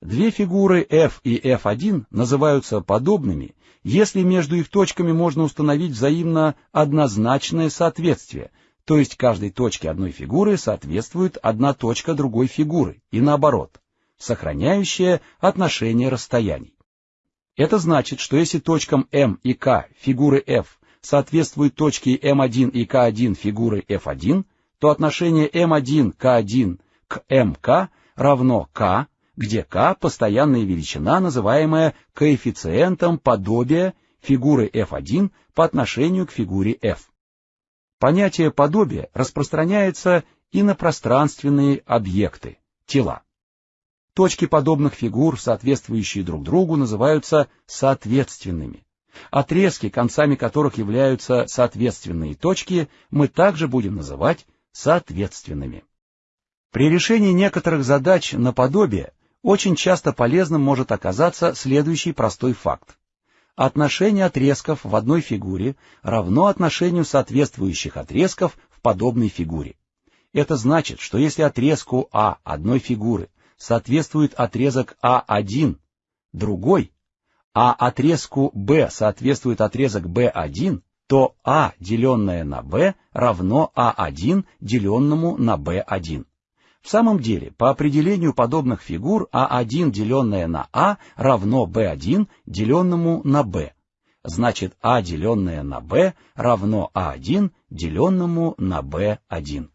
Две фигуры f и f1 называются подобными, если между их точками можно установить взаимно однозначное соответствие, то есть каждой точке одной фигуры соответствует одна точка другой фигуры, и наоборот, сохраняющее отношение расстояний. Это значит, что если точкам m и k фигуры f соответствуют точке m1 и k1 фигуры f1, то отношение m1 k1 к mk равно k где k – постоянная величина, называемая коэффициентом подобия фигуры f1 по отношению к фигуре f. Понятие подобия распространяется и на пространственные объекты, тела. Точки подобных фигур, соответствующие друг другу, называются соответственными. Отрезки, концами которых являются соответственные точки, мы также будем называть соответственными. При решении некоторых задач наподобие очень часто полезным может оказаться следующий простой факт. Отношение отрезков в одной фигуре равно отношению соответствующих отрезков в подобной фигуре. Это значит, что если отрезку А одной фигуры соответствует отрезок А1 другой, а отрезку Б соответствует отрезок B1, то А, деленное на Б, равно А1, деленному на Б1. В самом деле, по определению подобных фигур А1, деленное на А, равно Б1, деленному на Б. Значит, А, деленное на Б, равно А1, деленному на Б1.